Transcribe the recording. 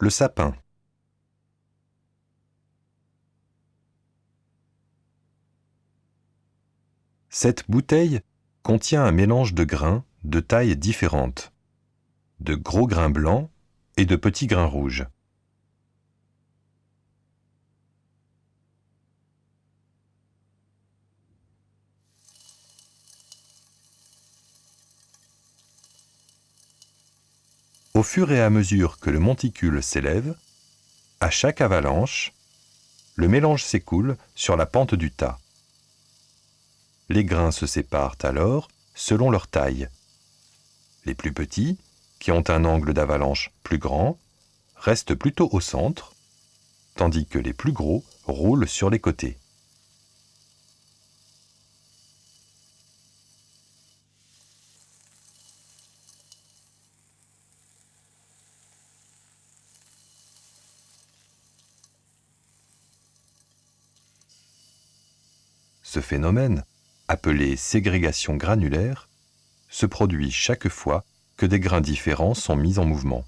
Le sapin. Cette bouteille contient un mélange de grains de tailles différentes, de gros grains blancs et de petits grains rouges. Au fur et à mesure que le monticule s'élève, à chaque avalanche, le mélange s'écoule sur la pente du tas. Les grains se séparent alors selon leur taille. Les plus petits, qui ont un angle d'avalanche plus grand, restent plutôt au centre, tandis que les plus gros roulent sur les côtés. Ce phénomène, appelé ségrégation granulaire, se produit chaque fois que des grains différents sont mis en mouvement.